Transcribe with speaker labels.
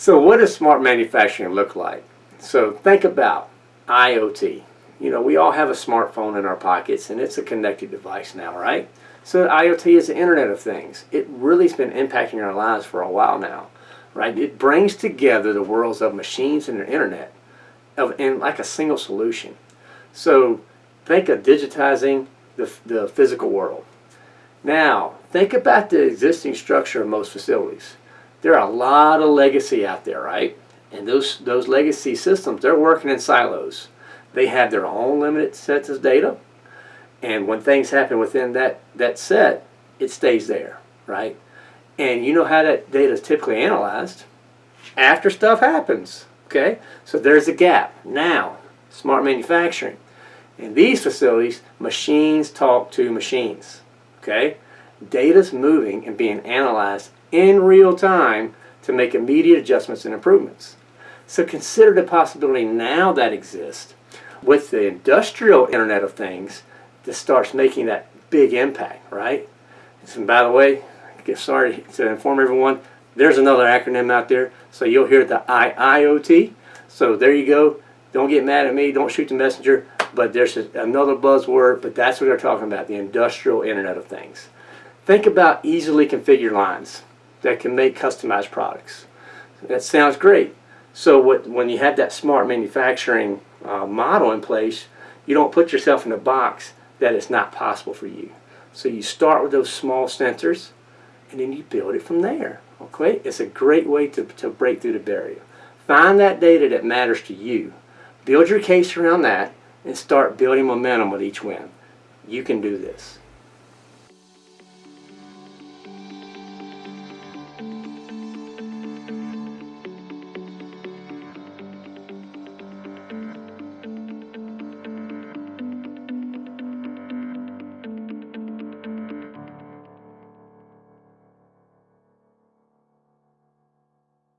Speaker 1: So what does smart manufacturing look like? So think about IoT. You know, we all have a smartphone in our pockets and it's a connected device now, right? So IoT is the Internet of Things. It really has been impacting our lives for a while now, right? It brings together the worlds of machines and the Internet of, in like a single solution. So think of digitizing the, the physical world. Now, think about the existing structure of most facilities. There are a lot of legacy out there, right? And those, those legacy systems, they're working in silos. They have their own limited sets of data. And when things happen within that, that set, it stays there, right? And you know how that data is typically analyzed? After stuff happens, okay? So there's a gap. Now, smart manufacturing. In these facilities, machines talk to machines, okay? Data's moving and being analyzed in real time to make immediate adjustments and improvements. So consider the possibility now that exists with the industrial Internet of Things that starts making that big impact, right? And by the way, sorry to inform everyone, there's another acronym out there. So you'll hear the IIoT. So there you go. Don't get mad at me. Don't shoot the messenger. But there's another buzzword, but that's what they're talking about, the industrial Internet of Things. Think about easily configured lines that can make customized products. That sounds great. So what, when you have that smart manufacturing uh, model in place, you don't put yourself in a box that it's not possible for you. So you start with those small sensors and then you build it from there. Okay, It's a great way to, to break through the barrier. Find that data that matters to you. Build your case around that and start building momentum with each win. You can do this.